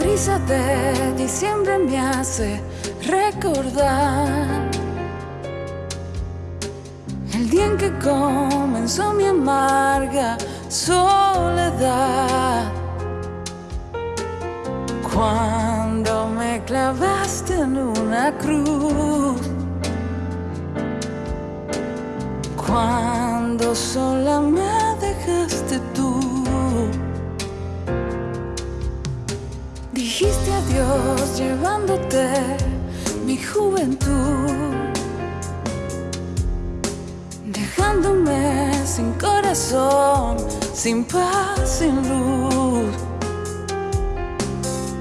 Brisa de diciembre me hace recordar el día en que comenzó mi amarga soledad. Cuando me clavaste en una cruz. Cuando sola Llevándote mi juventud. Dejándome sin corazón, sin paz, sin luz.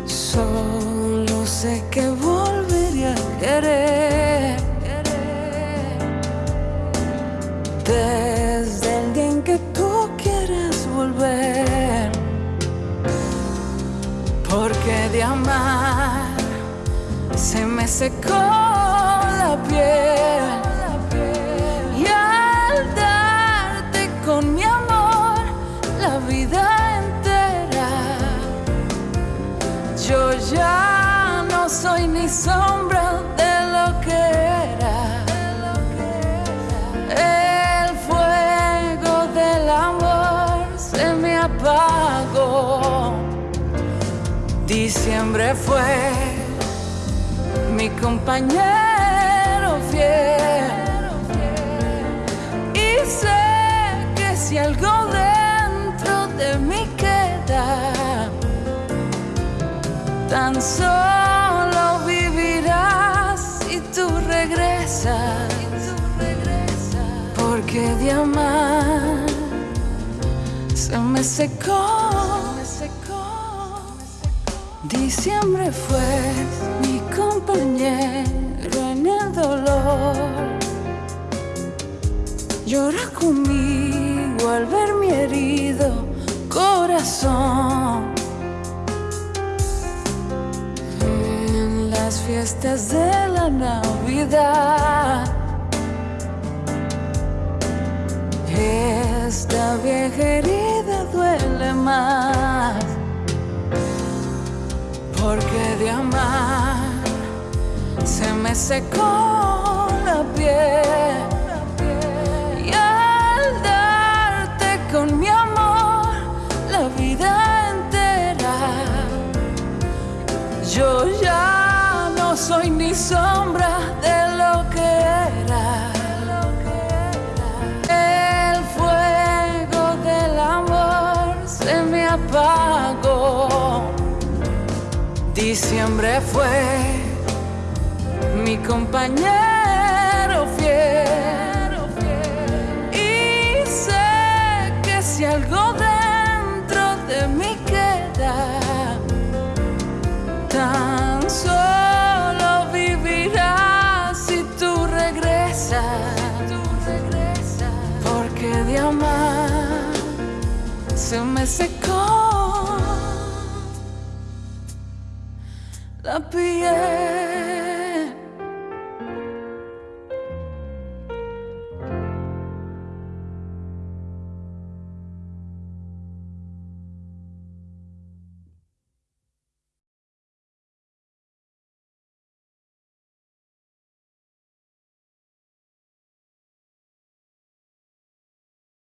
Solo sé que volvería a querer. Desde el día en que tú quieras volver. Porque de amar se me secó la piel. Y al darte con mi amor la vida entera, yo ya no soy ni sombra de lo que era. El fuego del amor se me apagó. Diciembre fue mi compañero fiel. Y sé que si algo dentro de mí queda, tan solo vivirás si tú regresas. Porque de amar se me secó. Diciembre fue mi compañero en el dolor. Llora conmigo al ver mi herido corazón. En las fiestas de la Navidad. Esta vieja herida duele más. Porque de amar me secó la piel. Y al darte con mi amor la vida entera, yo ya no soy ni sombra de lo que era. El fuego del amor se me apagó. Diciembre fue mi compañero fiel. Y sé que si algo dentro de mí queda, tan solo vivirás si tú regresas. Porque de amar se me secó la piel.